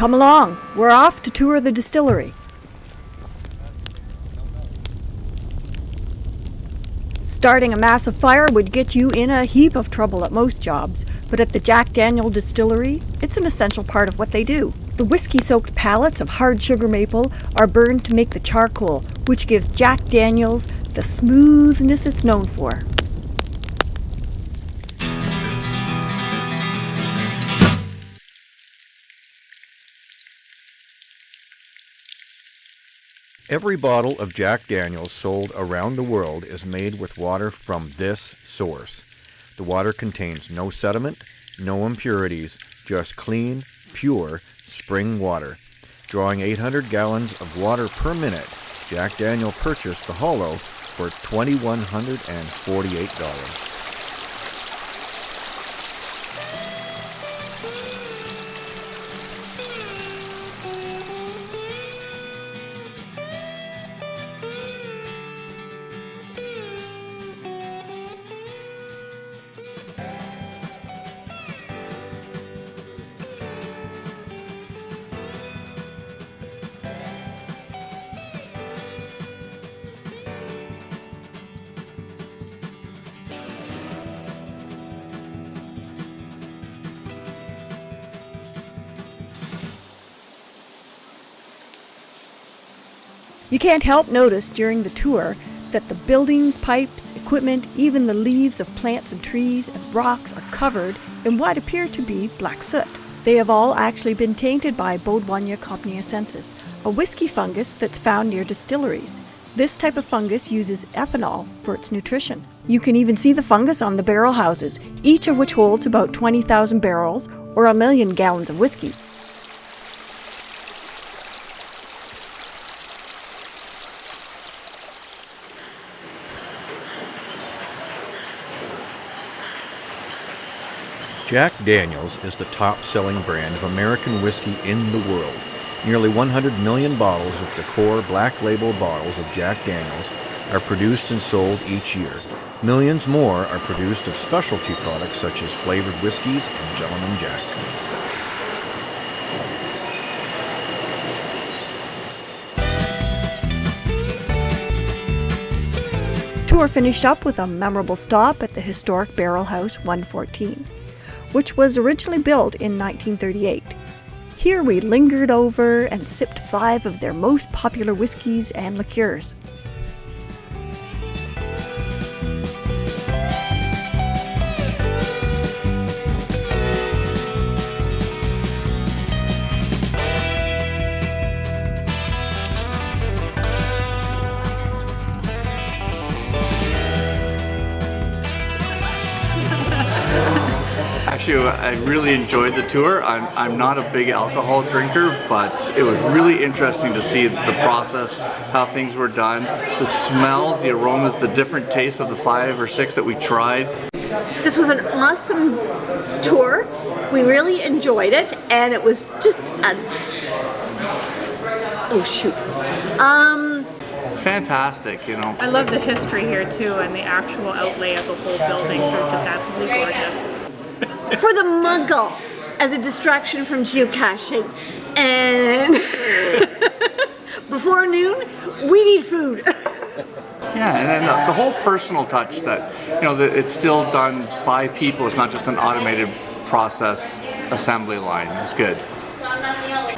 Come along, we're off to tour the distillery. Starting a massive fire would get you in a heap of trouble at most jobs, but at the Jack Daniel Distillery, it's an essential part of what they do. The whiskey soaked pallets of hard sugar maple are burned to make the charcoal, which gives Jack Daniels the smoothness it's known for. Every bottle of Jack Daniels sold around the world is made with water from this source. The water contains no sediment, no impurities, just clean, pure spring water. Drawing 800 gallons of water per minute, Jack Daniel purchased the Hollow for $2,148. You can't help notice during the tour that the buildings, pipes, equipment, even the leaves of plants and trees and rocks are covered in what appear to be black soot. They have all actually been tainted by Baudoinia compniacensis, a whiskey fungus that's found near distilleries. This type of fungus uses ethanol for its nutrition. You can even see the fungus on the barrel houses, each of which holds about 20,000 barrels or a million gallons of whiskey. Jack Daniels is the top selling brand of American whiskey in the world. Nearly 100 million bottles of the core black label bottles of Jack Daniels are produced and sold each year. Millions more are produced of specialty products such as flavored whiskeys and Gentleman Jack. Tour finished up with a memorable stop at the historic Barrel House 114 which was originally built in 1938. Here we lingered over and sipped five of their most popular whiskies and liqueurs. Actually, I really enjoyed the tour. I'm, I'm not a big alcohol drinker, but it was really interesting to see the process, how things were done, the smells, the aromas, the different tastes of the five or six that we tried. This was an awesome tour. We really enjoyed it, and it was just a... Oh, shoot. Um, Fantastic, you know. I love the history here too and the actual outlay of the whole buildings are just absolutely gorgeous for the muggle as a distraction from geocaching. And before noon, we need food. Yeah, and then the whole personal touch that, you know, that it's still done by people. It's not just an automated process assembly line. It's good.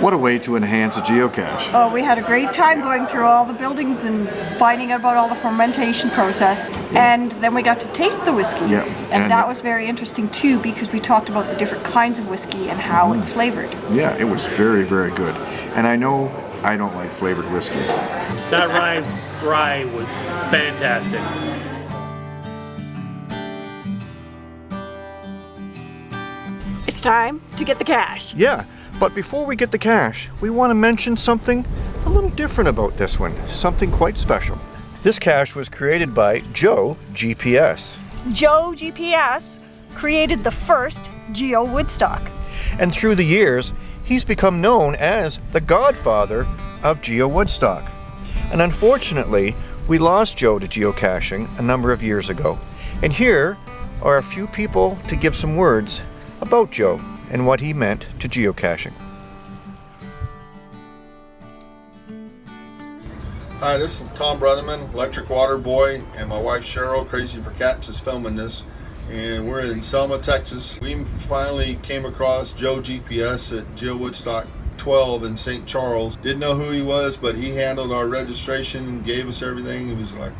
What a way to enhance a geocache. Oh, we had a great time going through all the buildings and finding out about all the fermentation process. And then we got to taste the whiskey. Yeah. And, And- that was very interesting too because we talked about the different kinds of whiskey and how mm. it's flavored. Yeah, it was very, very good. And I know I don't like flavored whiskeys. That rye rye was fantastic. It's time to get the cash. Yeah, but before we get the cash, we want to mention something a little different about this one, something quite special. This cache was created by Joe GPS, Joe GPS created the first Geo Woodstock. and through the years, he's become known as the godfather of Geo Woodstock. And unfortunately, we lost Joe to geocaching a number of years ago. And here are a few people to give some words about Joe and what he meant to geocaching. Hi, this is Tom Brotherman, Electric Water Boy, and my wife Cheryl, Crazy for Cats, is filming this. And we're in Selma, Texas. We finally came across Joe GPS at Geo Woodstock 12 in St. Charles. Didn't know who he was, but he handled our registration, gave us everything. He was like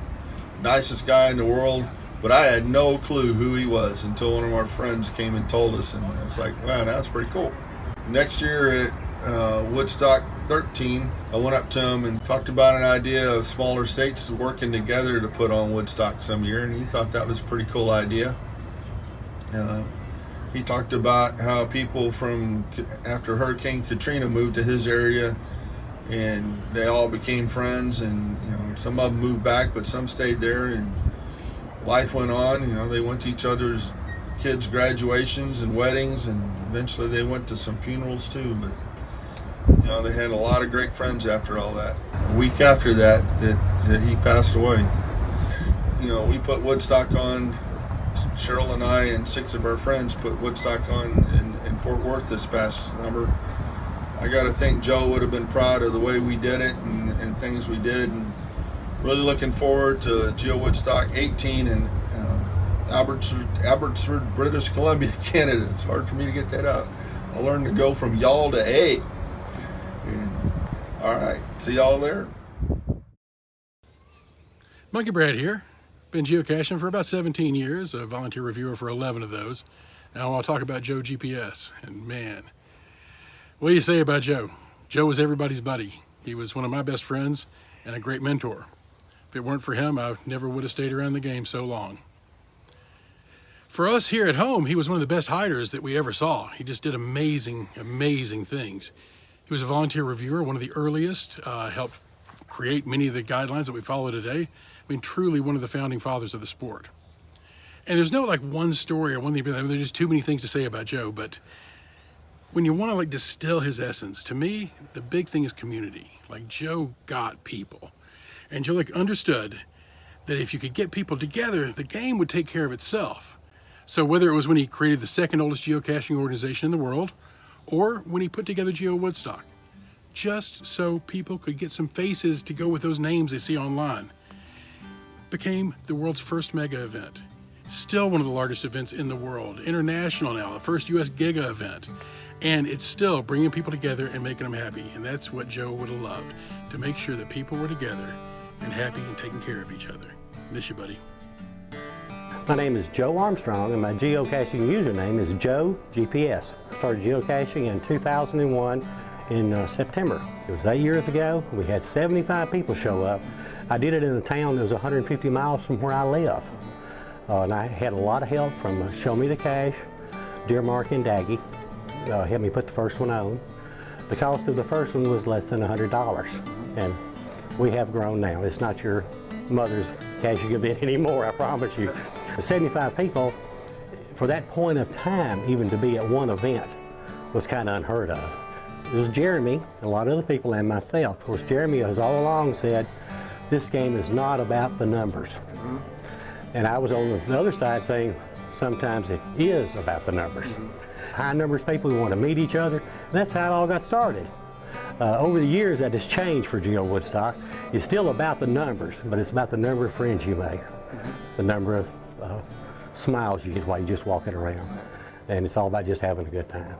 nicest guy in the world. But I had no clue who he was until one of our friends came and told us, and I was like, wow, that's pretty cool. Next year at uh, Woodstock 13, I went up to him and talked about an idea of smaller states working together to put on Woodstock some year, and he thought that was a pretty cool idea. Uh, he talked about how people from after Hurricane Katrina moved to his area, and they all became friends, and you know some of them moved back, but some stayed there, and life went on. You know they went to each other's kids' graduations and weddings, and eventually they went to some funerals too. But you know, they had a lot of great friends after all that. A week after that, that, that he passed away. You know, we put Woodstock on, Cheryl and I and six of our friends put Woodstock on in, in Fort Worth this past summer. I got to think Joe would have been proud of the way we did it and, and things we did. And really looking forward to Geo Woodstock 18 in uh, Abbotsford, Abbotsford, British Columbia, Canada. It's hard for me to get that out. I learned to go from y'all to A. All right. See y'all there. Monkey Brad here. Been geocaching for about 17 years, a volunteer reviewer for 11 of those. Now I want to talk about Joe GPS. And man, what do you say about Joe? Joe was everybody's buddy. He was one of my best friends and a great mentor. If it weren't for him, I never would have stayed around the game so long. For us here at home, he was one of the best hiders that we ever saw. He just did amazing, amazing things. He was a volunteer reviewer, one of the earliest, uh, helped create many of the guidelines that we follow today. I mean, truly one of the founding fathers of the sport. And there's no like one story or one thing, I mean, there's just too many things to say about Joe, but when you want to like distill his essence, to me, the big thing is community. Like Joe got people. Like understood that if you could get people together, the game would take care of itself. So whether it was when he created the second oldest geocaching organization in the world, or when he put together Geo Woodstock, just so people could get some faces to go with those names they see online. Became the world's first mega event. Still one of the largest events in the world. International now, the first US Giga event. And it's still bringing people together and making them happy. And that's what Joe would have loved, to make sure that people were together and happy and taking care of each other. Miss you, buddy. My name is Joe Armstrong and my geocaching username is Joe GPS. I started geocaching in 2001 in uh, September. It was eight years ago. We had 75 people show up. I did it in a town that was 150 miles from where I live. Uh, and I had a lot of help from uh, Show Me the Cache, Deermark and Daggy. Uh, helped me put the first one on. The cost of the first one was less than $100. And we have grown now. It's not your mother's caching event anymore, I promise you. 75 people, for that point of time, even to be at one event, was kind of unheard of. It was Jeremy, a lot of other people, and myself. Of course, Jeremy has all along said, this game is not about the numbers. Mm -hmm. And I was on the other side saying, sometimes it is about the numbers. Mm -hmm. High numbers people who want to meet each other, and that's how it all got started. Uh, over the years, that has changed for Geo Woodstock. It's still about the numbers, but it's about the number of friends you make, the number of uh, smiles you get while you're just walking around. And it's all about just having a good time.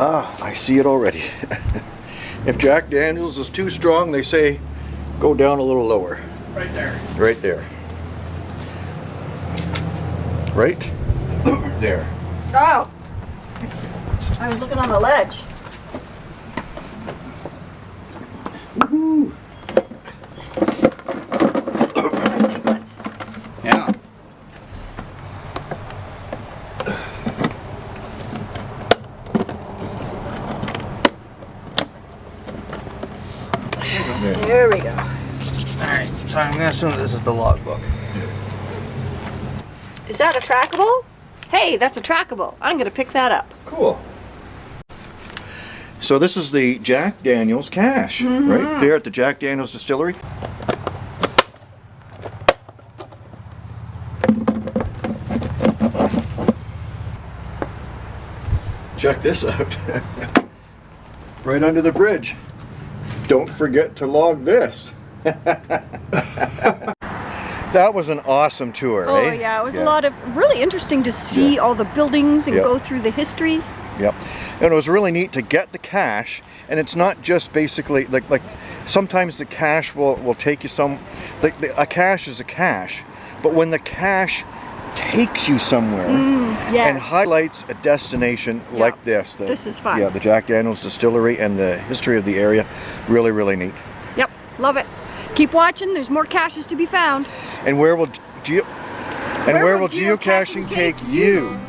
Ah, I see it already. if Jack Daniels is too strong, they say go down a little lower. Right there. Right there. Right there. Oh! I was looking on the ledge. Yeah. There we go. Alright, so I'm gonna assume this is the logbook. Is that a trackable? Hey, that's a trackable. I'm gonna pick that up. Cool. So this is the Jack Daniels cache, Mm -hmm. right there at the Jack Daniels Distillery. check this out. right under the bridge. Don't forget to log this. that was an awesome tour, Oh eh? yeah, it was a lot of really interesting to see all the buildings and Yeah. go through the history. Yep. And it was really neat to get the cache, and it's not just basically like like sometimes the cache will will take you some like the, a cache is a cache, but when the cache takes you somewhere and yes. highlights a destination like this, the, This is fun. Yeah, the Jack Daniels Distillery and the history of the area, really really neat. Yep, love it. Keep watching. There's more caches to be found. And where will geo and Where where, will geocaching, geocaching take you?